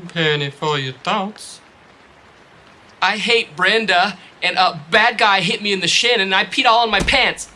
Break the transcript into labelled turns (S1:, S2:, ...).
S1: Penny for your thoughts.
S2: I hate Brenda, and a bad guy hit me in the shin, and I peed all in my pants.